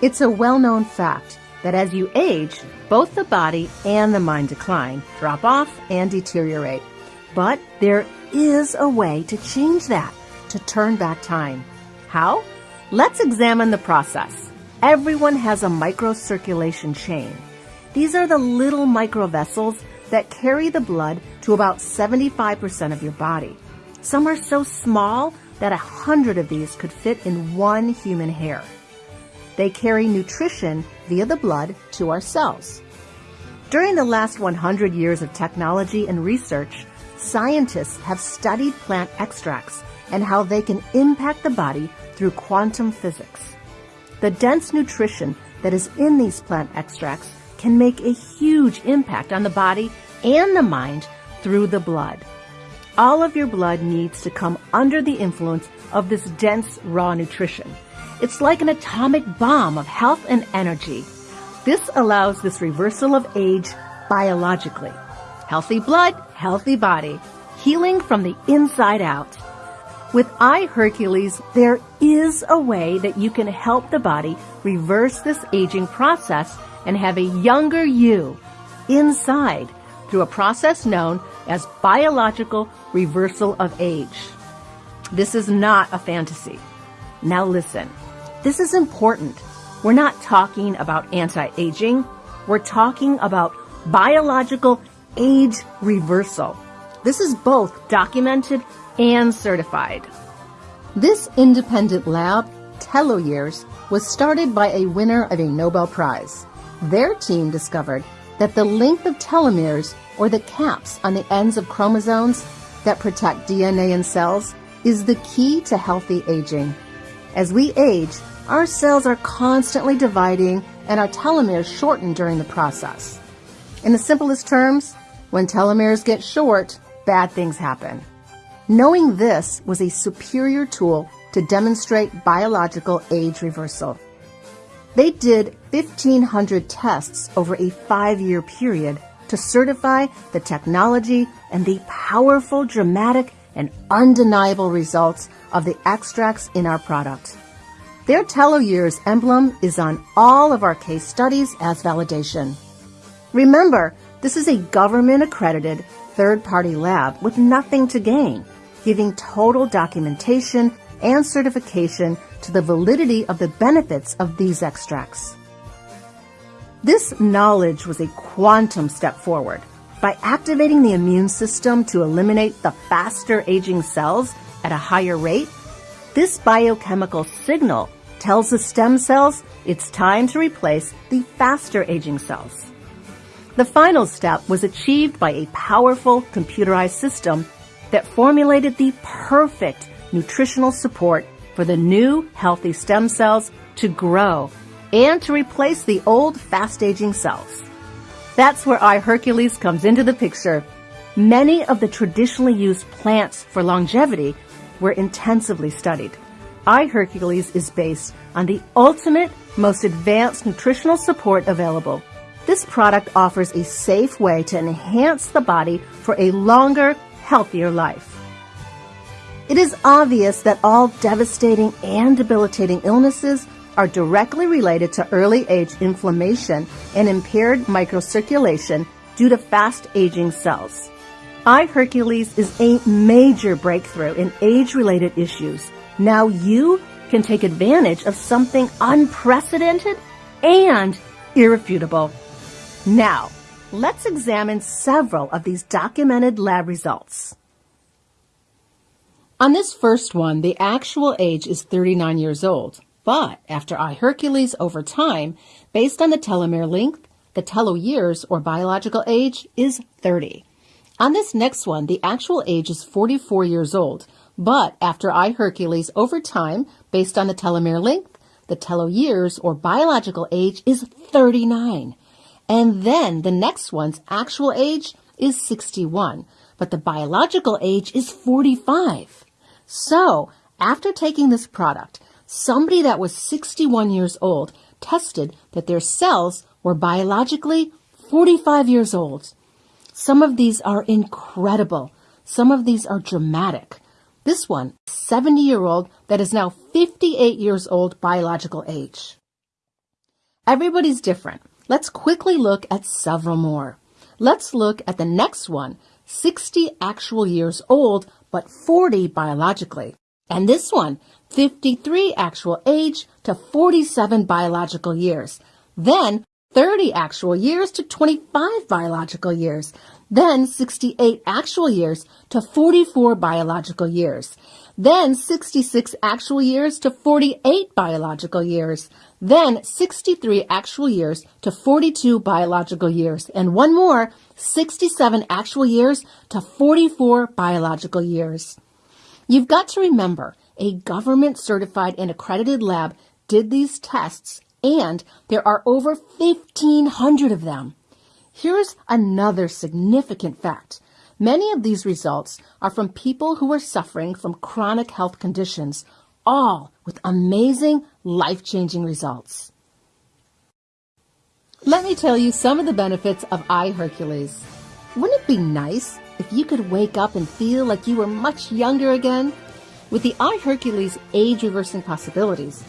It's a well-known fact that as you age, both the body and the mind decline, drop off, and deteriorate. But there is a way to change that, to turn back time. How? Let's examine the process. Everyone has a microcirculation chain. These are the little microvessels that carry the blood to about 75% of your body. Some are so small that a hundred of these could fit in one human hair. They carry nutrition via the blood to our cells. During the last 100 years of technology and research, scientists have studied plant extracts and how they can impact the body through quantum physics. The dense nutrition that is in these plant extracts can make a huge impact on the body and the mind through the blood. All of your blood needs to come under the influence of this dense raw nutrition. It's like an atomic bomb of health and energy. This allows this reversal of age biologically. Healthy blood, healthy body, healing from the inside out. With iHercules, there is a way that you can help the body reverse this aging process and have a younger you inside through a process known as biological reversal of age. This is not a fantasy. Now listen, this is important. We're not talking about anti-aging. We're talking about biological age reversal. This is both documented and certified. This independent lab, Teloyears, was started by a winner of a Nobel Prize. Their team discovered that the length of telomeres, or the caps on the ends of chromosomes that protect DNA in cells, is the key to healthy aging. As we age, our cells are constantly dividing and our telomeres shorten during the process. In the simplest terms, when telomeres get short, bad things happen. Knowing this was a superior tool to demonstrate biological age reversal. They did 1,500 tests over a five year period to certify the technology and the powerful, dramatic, and undeniable results of the extracts in our product. Their Teloyears emblem is on all of our case studies as validation. Remember, this is a government accredited third party lab with nothing to gain, giving total documentation and certification to the validity of the benefits of these extracts. This knowledge was a quantum step forward. By activating the immune system to eliminate the faster aging cells at a higher rate, this biochemical signal tells the stem cells it's time to replace the faster aging cells. The final step was achieved by a powerful computerized system that formulated the perfect nutritional support for the new healthy stem cells to grow and to replace the old fast-aging cells. That's where iHercules comes into the picture. Many of the traditionally used plants for longevity were intensively studied. iHercules is based on the ultimate, most advanced nutritional support available. This product offers a safe way to enhance the body for a longer, healthier life. It is obvious that all devastating and debilitating illnesses are directly related to early age inflammation and impaired microcirculation due to fast aging cells. iHercules is a major breakthrough in age related issues. Now you can take advantage of something unprecedented and irrefutable. Now, let's examine several of these documented lab results. On this first one, the actual age is 39 years old. But after iHercules over time, based on the telomere length, the teloyears or biological age is 30. On this next one, the actual age is 44 years old. But after iHercules over time, based on the telomere length, the teloyears or biological age is 39. And then the next one's actual age is 61, but the biological age is 45. So, after taking this product, somebody that was 61 years old tested that their cells were biologically 45 years old. Some of these are incredible. Some of these are dramatic. This one, 70 year old that is now 58 years old biological age. Everybody's different. Let's quickly look at several more. Let's look at the next one 60 actual years old, but 40 biologically. And this one 53 actual age to 47 biological years. Then 30 actual years to 25 biological years. Then 68 actual years to 44 biological years. Then 66 actual years to 48 biological years. Then 63 actual years to 42 biological years. And one more, 67 actual years to 44 biological years. You've got to remember, a government certified and accredited lab did these tests and there are over 1,500 of them. Here's another significant fact. Many of these results are from people who are suffering from chronic health conditions, all with amazing, life-changing results. Let me tell you some of the benefits of iHercules. Wouldn't it be nice if you could wake up and feel like you were much younger again? With the iHercules age reversing possibilities,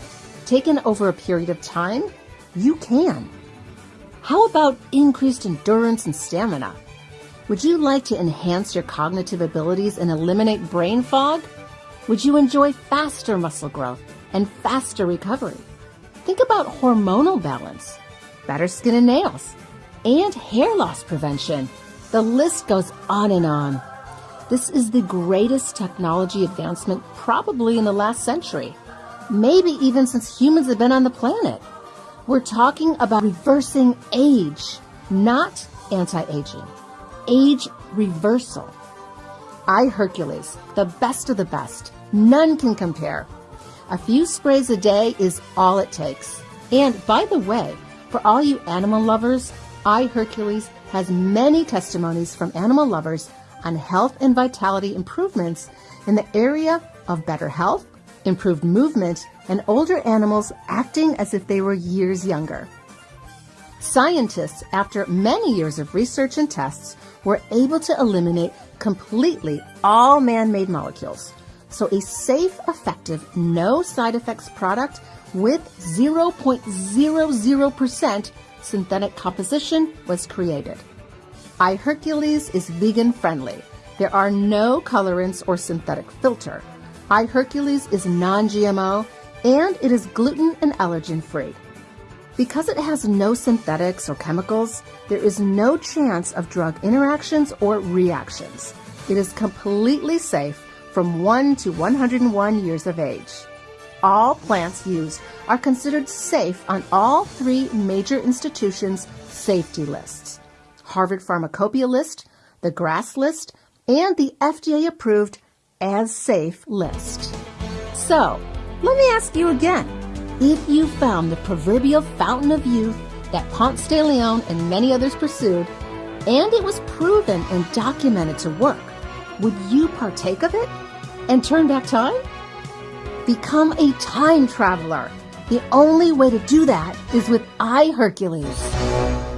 taken over a period of time, you can. How about increased endurance and stamina? Would you like to enhance your cognitive abilities and eliminate brain fog? Would you enjoy faster muscle growth and faster recovery? Think about hormonal balance, better skin and nails, and hair loss prevention. The list goes on and on. This is the greatest technology advancement probably in the last century, maybe even since humans have been on the planet. We're talking about reversing age, not anti-aging. Age reversal. iHercules, the best of the best. None can compare. A few sprays a day is all it takes. And by the way, for all you animal lovers, iHercules has many testimonies from animal lovers on health and vitality improvements in the area of better health, improved movement, and older animals acting as if they were years younger. Scientists, after many years of research and tests, were able to eliminate completely all man-made molecules. So a safe, effective, no side effects product with 0.00% synthetic composition was created. iHercules is vegan friendly. There are no colorants or synthetic filter iHercules is non-GMO and it is gluten and allergen free. Because it has no synthetics or chemicals, there is no chance of drug interactions or reactions. It is completely safe from 1 to 101 years of age. All plants used are considered safe on all three major institutions' safety lists Harvard Pharmacopoeia list, the GRAS list, and the FDA approved as safe list. So, let me ask you again. If you found the proverbial fountain of youth that Ponce de Leon and many others pursued, and it was proven and documented to work, would you partake of it and turn back time? Become a time traveler. The only way to do that is with iHercules.